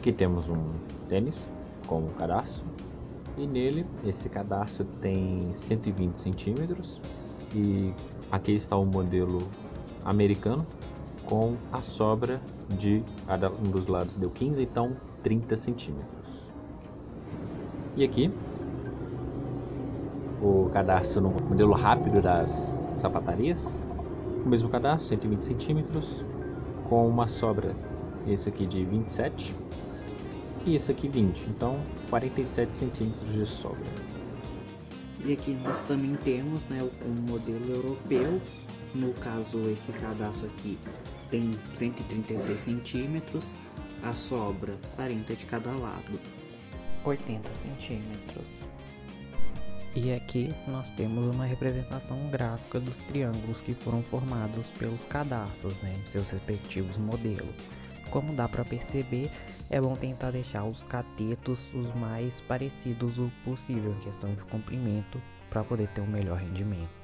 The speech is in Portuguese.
Aqui temos um tênis com um cadarço. E nele esse cadarço tem 120 centímetros. E aqui está o modelo americano com a sobra de cada um dos lados deu 15, então 30 centímetros. E aqui o cadarço no modelo rápido das sapatarias, o mesmo cadarço, 120 centímetros, com uma sobra, esse aqui de 27 e esse aqui 20, então 47 centímetros de sobra. E aqui nós também temos né, um modelo europeu, no caso esse cadastro aqui tem 136 centímetros, a sobra 40 de cada lado. 80 centímetros. E aqui nós temos uma representação gráfica dos triângulos que foram formados pelos cadastros, né, em seus respectivos modelos. Como dá para perceber, é bom tentar deixar os catetos os mais parecidos o possível em questão de comprimento para poder ter um melhor rendimento.